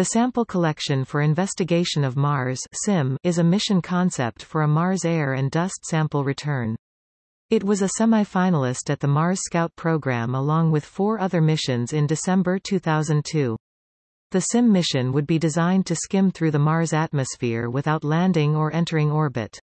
The Sample Collection for Investigation of Mars SCIM is a mission concept for a Mars air and dust sample return. It was a semi-finalist at the Mars Scout program along with four other missions in December 2002. The SCIM mission would be designed to skim through the Mars atmosphere without landing or entering orbit.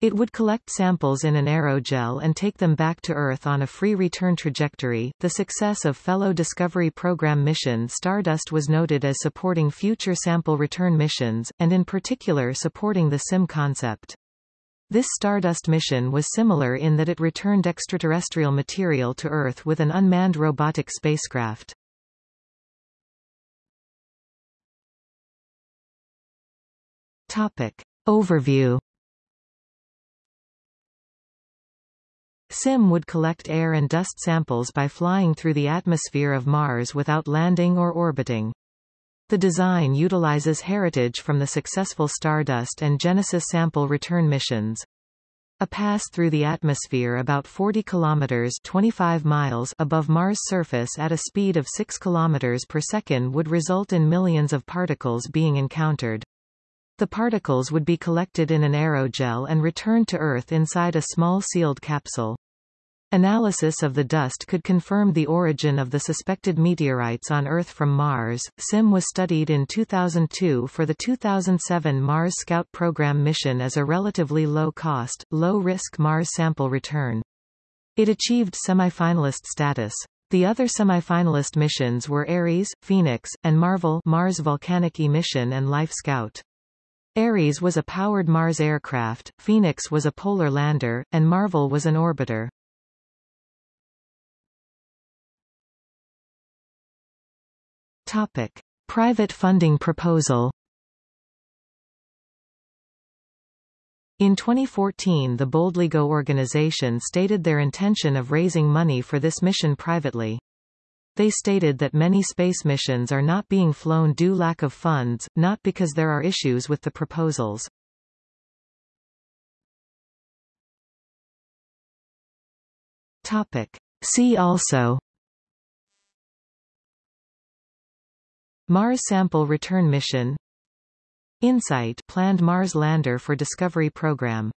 It would collect samples in an aerogel and take them back to Earth on a free return trajectory. The success of fellow Discovery Program mission Stardust was noted as supporting future sample return missions, and in particular supporting the SCIM concept. This Stardust mission was similar in that it returned extraterrestrial material to Earth with an unmanned robotic spacecraft. Topic. Overview SCIM would collect air and dust samples by flying through the atmosphere of Mars without landing or orbiting. The design utilizes heritage from the successful Stardust and Genesis sample return missions. A pass through the atmosphere about 40 kilometers 25 miles above Mars' surface at a speed of 6 kilometers per second would result in millions of particles being encountered. The particles would be collected in an aerogel and returned to Earth inside a small sealed capsule. Analysis of the dust could confirm the origin of the suspected meteorites on Earth from Mars. SCIM was studied in 2002 for the 2007 Mars Scout program mission as a relatively low-cost, low-risk Mars sample return. It achieved semifinalist status. The other semifinalist missions were Ares, Phoenix, and Marvel Mars Volcanic Emission and Life Scout. Ares was a powered Mars aircraft, Phoenix was a polar lander, and Marvel was an orbiter. Topic. Private funding proposal In 2014 the Boldly Go organization stated their intention of raising money for this mission privately. They stated that many space missions are not being flown due lack of funds, not because there are issues with the proposals. Topic. See also Mars Sample Return Mission. InSight planned Mars lander for Discovery program